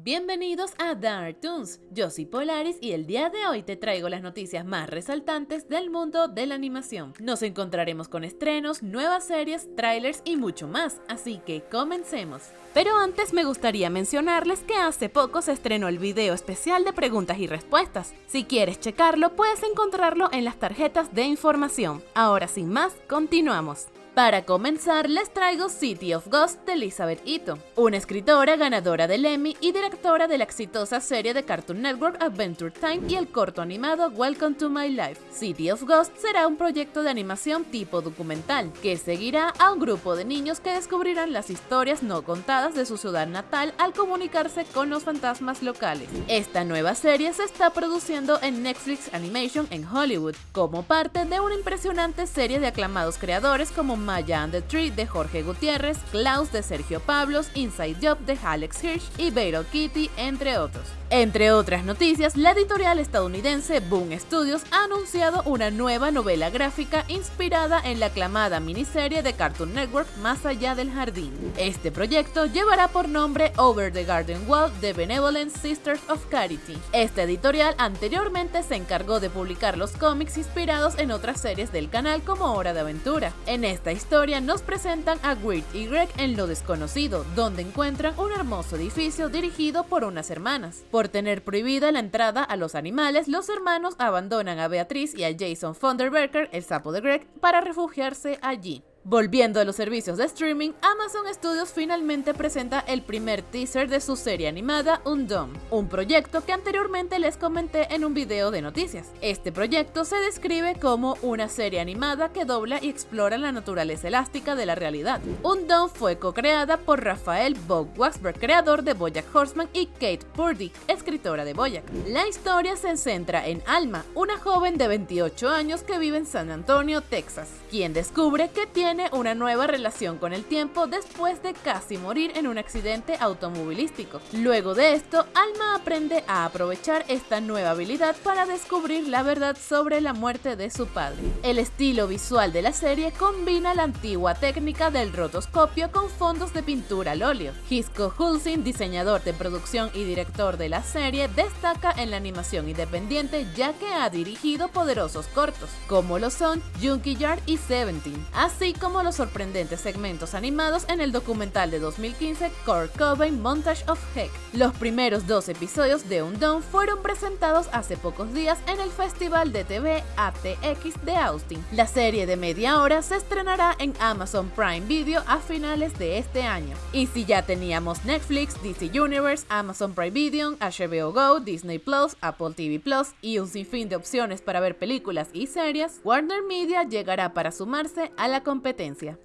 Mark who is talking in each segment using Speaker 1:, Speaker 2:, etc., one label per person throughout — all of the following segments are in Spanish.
Speaker 1: Bienvenidos a Dark Toons, yo soy Polaris y el día de hoy te traigo las noticias más resaltantes del mundo de la animación. Nos encontraremos con estrenos, nuevas series, trailers y mucho más, así que comencemos. Pero antes me gustaría mencionarles que hace poco se estrenó el video especial de preguntas y respuestas. Si quieres checarlo puedes encontrarlo en las tarjetas de información. Ahora sin más, continuamos. Para comenzar, les traigo City of Ghosts de Elizabeth Ito, una escritora ganadora del Emmy y directora de la exitosa serie de Cartoon Network Adventure Time y el corto animado Welcome to My Life. City of Ghosts será un proyecto de animación tipo documental, que seguirá a un grupo de niños que descubrirán las historias no contadas de su ciudad natal al comunicarse con los fantasmas locales. Esta nueva serie se está produciendo en Netflix Animation en Hollywood, como parte de una impresionante serie de aclamados creadores como Maya and the Tree de Jorge Gutiérrez, Klaus de Sergio Pablos, Inside Job de Alex Hirsch y Battle Kitty, entre otros. Entre otras noticias, la editorial estadounidense Boom Studios ha anunciado una nueva novela gráfica inspirada en la aclamada miniserie de Cartoon Network Más allá del jardín. Este proyecto llevará por nombre Over the Garden Wall de Benevolent Sisters of Charity. Esta editorial anteriormente se encargó de publicar los cómics inspirados en otras series del canal como Hora de Aventura. En esta historia nos presentan a Weird y Greg en lo desconocido, donde encuentran un hermoso edificio dirigido por unas hermanas. Tener prohibida la entrada a los animales, los hermanos abandonan a Beatriz y a Jason Funderberker, el sapo de Greg, para refugiarse allí. Volviendo a los servicios de streaming, Amazon Studios finalmente presenta el primer teaser de su serie animada Undone, un proyecto que anteriormente les comenté en un video de noticias. Este proyecto se describe como una serie animada que dobla y explora la naturaleza elástica de la realidad. Undone fue co-creada por Rafael Bob Waxberg, creador de Bojack Horseman, y Kate Purdy, escritora de Bojack. La historia se centra en Alma, una joven de 28 años que vive en San Antonio, Texas, quien descubre que tiene una nueva relación con el tiempo después de casi morir en un accidente automovilístico. Luego de esto, Alma aprende a aprovechar esta nueva habilidad para descubrir la verdad sobre la muerte de su padre. El estilo visual de la serie combina la antigua técnica del rotoscopio con fondos de pintura al óleo. Hisco Hulsin, diseñador de producción y director de la serie, destaca en la animación independiente ya que ha dirigido poderosos cortos, como lo son Junkie Yard y Seventeen, así como los sorprendentes segmentos animados en el documental de 2015 Kurt Cobain Montage of Heck. Los primeros dos episodios de Undone fueron presentados hace pocos días en el Festival de TV ATX de Austin. La serie de media hora se estrenará en Amazon Prime Video a finales de este año. Y si ya teníamos Netflix, DC Universe, Amazon Prime Video, HBO Go, Disney Plus, Apple TV Plus y un sinfín de opciones para ver películas y series, Warner Media llegará para sumarse a la competencia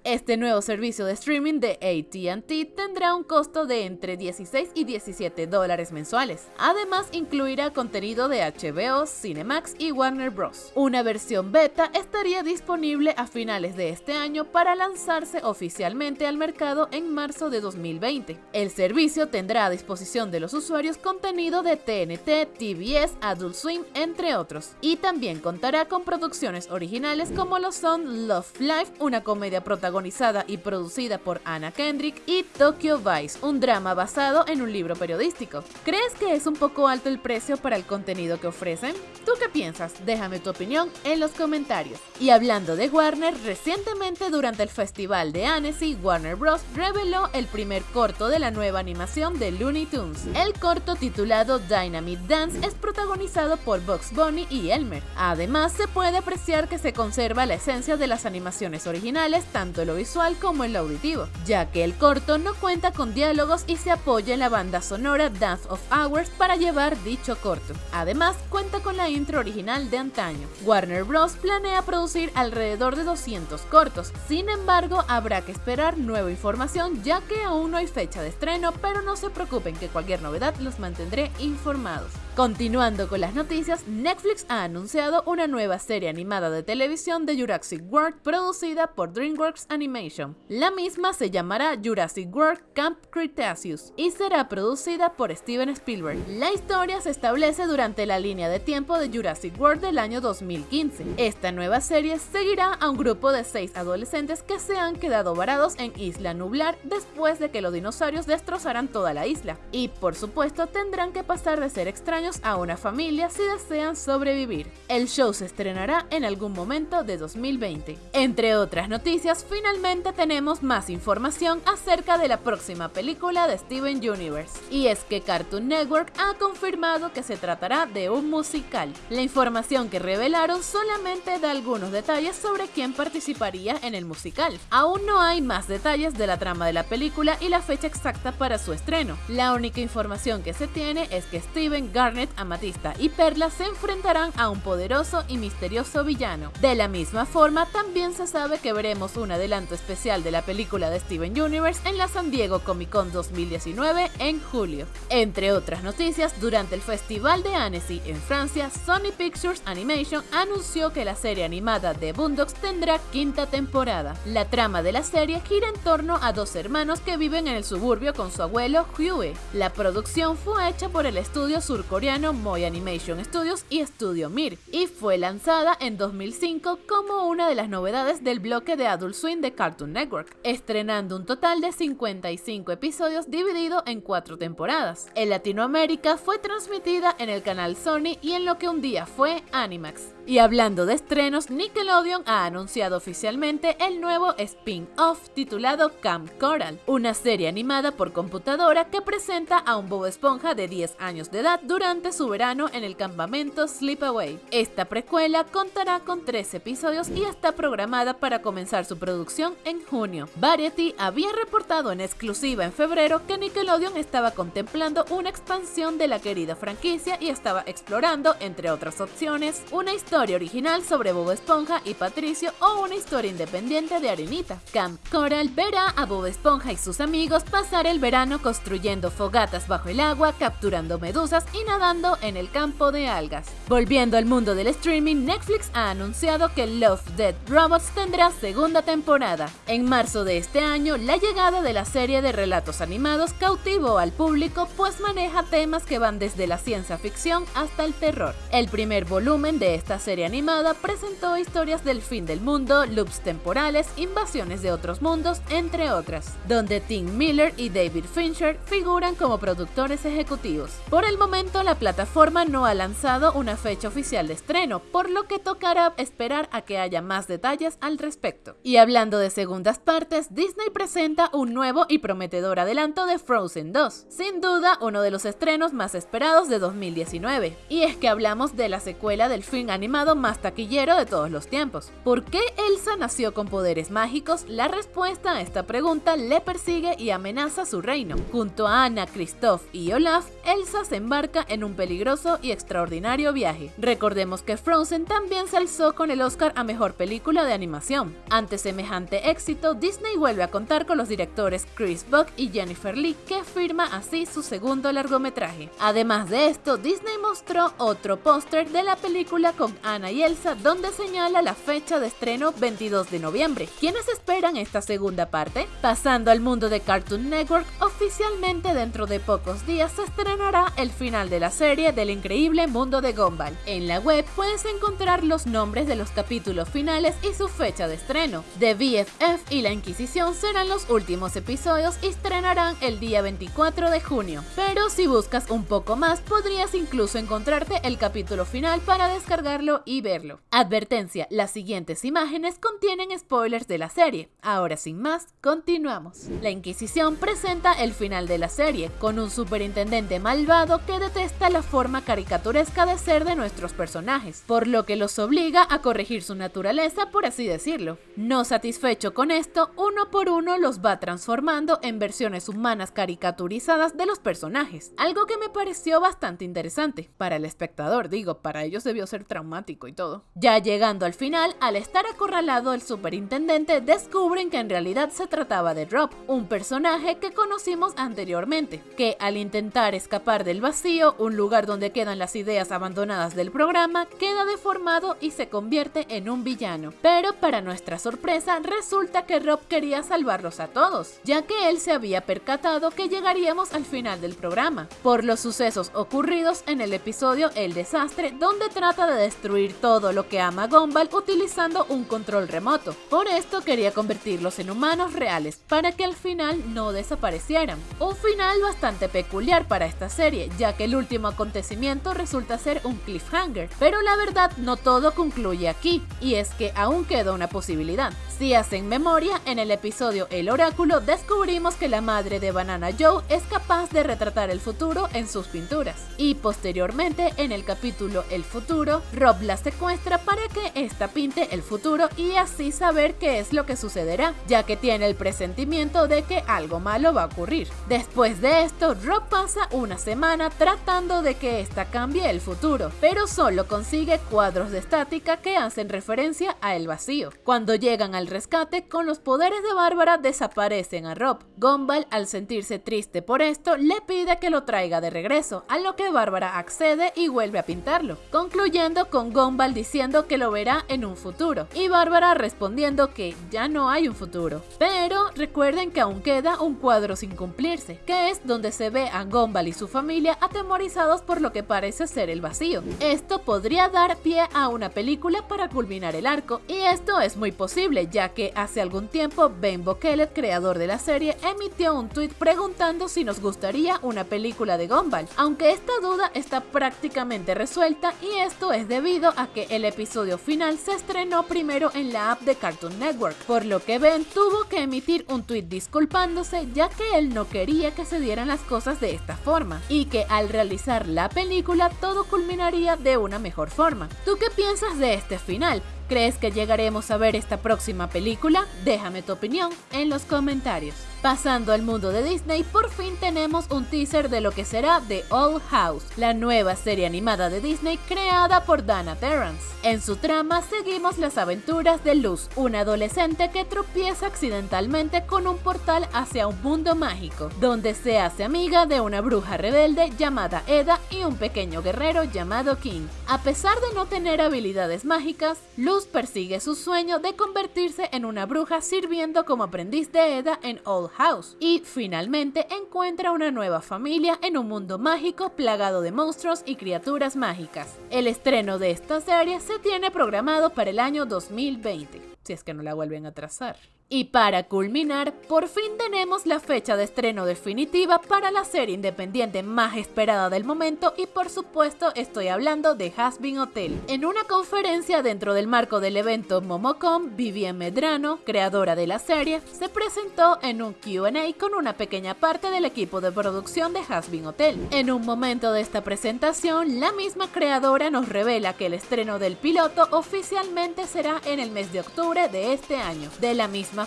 Speaker 1: este nuevo servicio de streaming de ATT tendrá un costo de entre 16 y 17 dólares mensuales. Además, incluirá contenido de HBO, Cinemax y Warner Bros. Una versión beta estaría disponible a finales de este año para lanzarse oficialmente al mercado en marzo de 2020. El servicio tendrá a disposición de los usuarios contenido de TNT, TBS, Adult Swim, entre otros, y también contará con producciones originales como lo son Love Life, una comedia protagonizada y producida por Anna Kendrick, y Tokyo Vice, un drama basado en un libro periodístico. ¿Crees que es un poco alto el precio para el contenido que ofrecen? ¿Tú qué piensas? Déjame tu opinión en los comentarios. Y hablando de Warner, recientemente durante el festival de Annecy, Warner Bros. reveló el primer corto de la nueva animación de Looney Tunes. El corto titulado Dynamite Dance es protagonizado por Bugs Bunny y Elmer. Además, se puede apreciar que se conserva la esencia de las animaciones originales tanto en lo visual como en lo auditivo, ya que el corto no cuenta con diálogos y se apoya en la banda sonora Dance of Hours para llevar dicho corto. Además, cuenta con la intro original de antaño. Warner Bros. planea producir alrededor de 200 cortos, sin embargo, habrá que esperar nueva información ya que aún no hay fecha de estreno, pero no se preocupen que cualquier novedad los mantendré informados. Continuando con las noticias, Netflix ha anunciado una nueva serie animada de televisión de Jurassic World producida por DreamWorks Animation. La misma se llamará Jurassic World Camp Cretaceous y será producida por Steven Spielberg. La historia se establece durante la línea de tiempo de Jurassic World del año 2015. Esta nueva serie seguirá a un grupo de seis adolescentes que se han quedado varados en Isla Nublar después de que los dinosaurios destrozaran toda la isla. Y por supuesto tendrán que pasar de ser extraños a una familia si desean sobrevivir. El show se estrenará en algún momento de 2020. Entre otras noticias, finalmente tenemos más información acerca de la próxima película de Steven Universe. Y es que Cartoon Network ha confirmado que se tratará de un musical. La información que revelaron solamente da algunos detalles sobre quién participaría en el musical. Aún no hay más detalles de la trama de la película y la fecha exacta para su estreno. La única información que se tiene es que Steven, Amatista y Perla se enfrentarán a un poderoso y misterioso villano. De la misma forma, también se sabe que veremos un adelanto especial de la película de Steven Universe en la San Diego Comic Con 2019 en julio. Entre otras noticias, durante el Festival de Annecy en Francia, Sony Pictures Animation anunció que la serie animada de Boondocks tendrá quinta temporada. La trama de la serie gira en torno a dos hermanos que viven en el suburbio con su abuelo Huey. La producción fue hecha por el estudio surcoreano Moy Animation Studios y Studio Mir y fue lanzada en 2005 como una de las novedades del bloque de Adult Swim de Cartoon Network, estrenando un total de 55 episodios dividido en cuatro temporadas. En Latinoamérica fue transmitida en el canal Sony y en lo que un día fue Animax. Y hablando de estrenos, Nickelodeon ha anunciado oficialmente el nuevo spin-off titulado Camp Coral, una serie animada por computadora que presenta a un Bob Esponja de 10 años de edad durante su verano en el campamento Sleepaway. Esta precuela contará con 3 episodios y está programada para comenzar su producción en junio. Variety había reportado en exclusiva en febrero que Nickelodeon estaba contemplando una expansión de la querida franquicia y estaba explorando, entre otras opciones, una historia historia original sobre Bob Esponja y Patricio o una historia independiente de Arenita. Camp Coral verá a Bob Esponja y sus amigos pasar el verano construyendo fogatas bajo el agua, capturando medusas y nadando en el campo de algas. Volviendo al mundo del streaming, Netflix ha anunciado que Love, Dead Robots tendrá segunda temporada. En marzo de este año, la llegada de la serie de relatos animados cautivó al público pues maneja temas que van desde la ciencia ficción hasta el terror. El primer volumen de esta serie animada presentó historias del fin del mundo, loops temporales, invasiones de otros mundos, entre otras, donde Tim Miller y David Fincher figuran como productores ejecutivos. Por el momento, la plataforma no ha lanzado una fecha oficial de estreno, por lo que tocará esperar a que haya más detalles al respecto. Y hablando de segundas partes, Disney presenta un nuevo y prometedor adelanto de Frozen 2, sin duda uno de los estrenos más esperados de 2019. Y es que hablamos de la secuela del film animado más taquillero de todos los tiempos. ¿Por qué Elsa nació con poderes mágicos? La respuesta a esta pregunta le persigue y amenaza su reino. Junto a Anna, Christoph y Olaf, Elsa se embarca en un peligroso y extraordinario viaje. Recordemos que Frozen también se alzó con el Oscar a Mejor Película de Animación. Ante semejante éxito, Disney vuelve a contar con los directores Chris Buck y Jennifer Lee, que firma así su segundo largometraje. Además de esto, Disney mostró otro póster de la película con Ana y Elsa, donde señala la fecha de estreno 22 de noviembre. ¿Quiénes esperan esta segunda parte? Pasando al mundo de Cartoon Network, oficialmente dentro de pocos días se estrenará el final de la serie del increíble mundo de Gumball. En la web puedes encontrar los nombres de los capítulos finales y su fecha de estreno. The BFF y la Inquisición serán los últimos episodios y estrenarán el día 24 de junio. Pero si buscas un poco más, podrías incluso encontrarte el capítulo final para descargarlo y verlo. Advertencia, las siguientes imágenes contienen spoilers de la serie. Ahora sin más, continuamos. La Inquisición presenta el final de la serie, con un superintendente malvado que detesta la forma caricaturesca de ser de nuestros personajes, por lo que los obliga a corregir su naturaleza, por así decirlo. No satisfecho con esto, uno por uno los va transformando en versiones humanas caricaturizadas de los personajes, algo que me pareció bastante interesante. Para el espectador, digo, para ellos debió ser traumático y todo. Ya llegando al final, al estar acorralado el superintendente, descubren que en realidad se trataba de Drop, un personaje que conocimos anteriormente, que al intentar escapar del vacío, un lugar donde quedan las ideas abandonadas del programa, queda deformado y se convierte en un villano. Pero para nuestra sorpresa, resulta que Rob quería salvarlos a todos, ya que él se había percatado que llegaríamos al final del programa, por los sucesos ocurridos en el episodio El Desastre, donde trata de destruir todo lo que ama Gumball utilizando un control remoto. Por esto quería convertirlos en humanos reales, para que al final no desaparecieran. Un final bastante peculiar para esta serie, ya que el último acontecimiento resulta ser un cliffhanger, pero la verdad no todo concluye aquí, y es que aún queda una posibilidad. Si hacen memoria, en el episodio El Oráculo descubrimos que la madre de Banana Joe es capaz de retratar el futuro en sus pinturas. Y posteriormente, en el capítulo El Futuro, Rob la secuestra para que ésta pinte el futuro y así saber qué es lo que sucederá, ya que tiene el presentimiento de que algo malo va a ocurrir. Después de esto, Rob pasa una semana tratando de que ésta cambie el futuro, pero solo consigue cuadros de estática que hacen referencia a el vacío. Cuando llegan al rescate, con los poderes de Bárbara desaparecen a Rob. Gumball, al sentirse triste por esto, le pide que lo traiga de regreso, a lo que Bárbara accede y vuelve a pintarlo, concluyendo con Gumball diciendo que lo verá en un futuro, y Bárbara respondiendo que ya no hay un futuro. Pero recuerden que aún queda un cuadro sin cumplirse, que es donde se ve a Gumball y su familia atemorizados por lo que parece ser el vacío. Esto podría dar pie a una película para culminar el arco, y esto es muy posible, ya que hace algún tiempo Ben Bokelet, creador de la serie, emitió un tweet preguntando si nos gustaría una película de Gumball, aunque esta duda está prácticamente resuelta y esto es debido a que el episodio final se estrenó primero en la app de Cartoon Network, por lo que Ben tuvo que emitir un tweet disculpándose ya que él no quería que se dieran las cosas de esta forma y que al realizar la película todo culminaría de una mejor forma. ¿Tú qué piensas de este final? ¿Crees que llegaremos a ver esta próxima película? Déjame tu opinión en los comentarios. Pasando al mundo de Disney, por fin tenemos un teaser de lo que será The Old House, la nueva serie animada de Disney creada por Dana Terrance. En su trama seguimos las aventuras de Luz, una adolescente que tropieza accidentalmente con un portal hacia un mundo mágico, donde se hace amiga de una bruja rebelde llamada Eda y un pequeño guerrero llamado King. A pesar de no tener habilidades mágicas, Luz persigue su sueño de convertirse en una bruja sirviendo como aprendiz de Eda en Old House y finalmente encuentra una nueva familia en un mundo mágico plagado de monstruos y criaturas mágicas. El estreno de esta serie se tiene programado para el año 2020, si es que no la vuelven a trazar. Y para culminar, por fin tenemos la fecha de estreno definitiva para la serie independiente más esperada del momento y por supuesto estoy hablando de Hasbin Hotel. En una conferencia dentro del marco del evento Momocom, Vivian Medrano, creadora de la serie, se presentó en un Q&A con una pequeña parte del equipo de producción de Hasbin Hotel. En un momento de esta presentación, la misma creadora nos revela que el estreno del piloto oficialmente será en el mes de octubre de este año. De la misma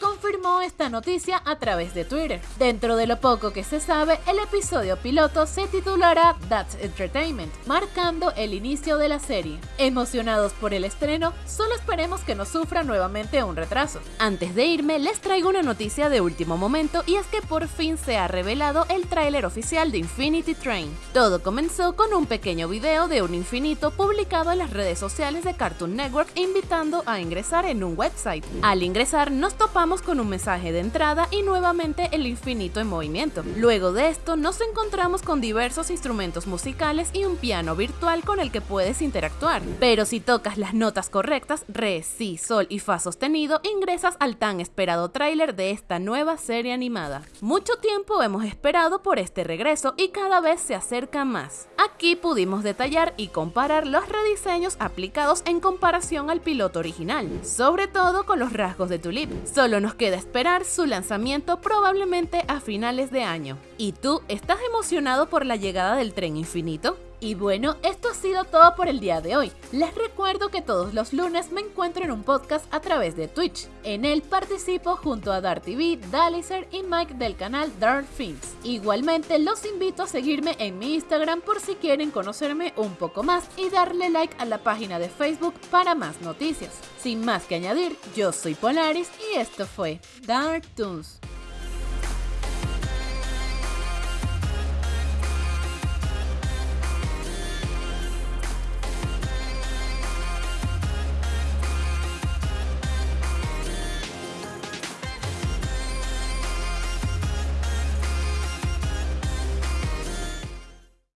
Speaker 1: confirmó esta noticia a través de Twitter. Dentro de lo poco que se sabe, el episodio piloto se titulará That's Entertainment, marcando el inicio de la serie. Emocionados por el estreno, solo esperemos que no sufra nuevamente un retraso. Antes de irme, les traigo una noticia de último momento y es que por fin se ha revelado el tráiler oficial de Infinity Train. Todo comenzó con un pequeño video de un infinito publicado en las redes sociales de Cartoon Network invitando a ingresar en un website. Al ingresar nos topamos con un mensaje de entrada y nuevamente el infinito en movimiento. Luego de esto nos encontramos con diversos instrumentos musicales y un piano virtual con el que puedes interactuar. Pero si tocas las notas correctas, re, si, sol y fa sostenido, ingresas al tan esperado tráiler de esta nueva serie animada. Mucho tiempo hemos esperado por este regreso y cada vez se acerca más. Aquí pudimos detallar y comparar los rediseños aplicados en comparación al piloto original, sobre todo con los rasgos de tu Solo nos queda esperar su lanzamiento probablemente a finales de año. ¿Y tú estás emocionado por la llegada del tren infinito? Y bueno, esto ha sido todo por el día de hoy. Les recuerdo que todos los lunes me encuentro en un podcast a través de Twitch. En él participo junto a Dart TV, Dalicer y Mike del canal Dark Things. Igualmente los invito a seguirme en mi Instagram por si quieren conocerme un poco más y darle like a la página de Facebook para más noticias. Sin más que añadir, yo soy Polaris y esto fue Dark Toons.